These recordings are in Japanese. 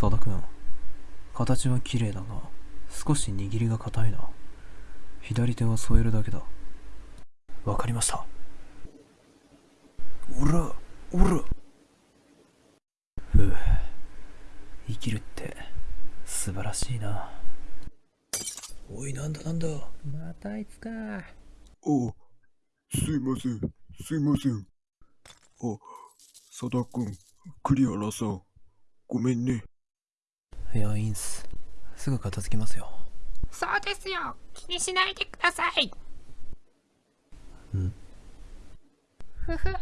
佐田君形は綺麗だが少し握りが硬いな。左手は添えるだけだ。わかりました。おらおら。ふう。生きるって素晴らしいな。おいなんだなんだ。またあいつか。あ、すいません、すいません。あ、佐田くん、栗原さん、ごめんね。いやいいんすすぐ片付きますよそうですよ。気にしないでください。うんふふ。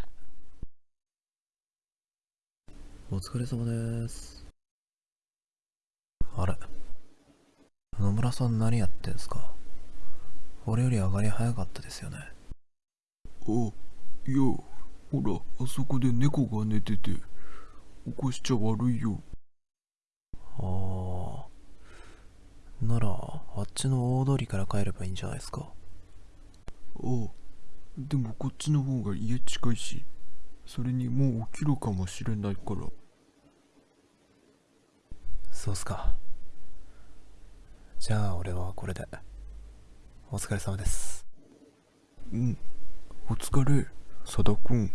お疲れ様ですあれ野村さん何やってんすか？俺より上がり早かったですよねあ、いや、ほら、あそこで猫が寝てて、起こしちゃ悪いよ。ああならあっちの大通りから帰ればいいんじゃないですか？あ、でもこっちの方が家近いし、それにもう起きるかもしれないから。そうっすか。じゃあ俺はこれで。お疲れ様です。うん、お疲れ、佐田くん。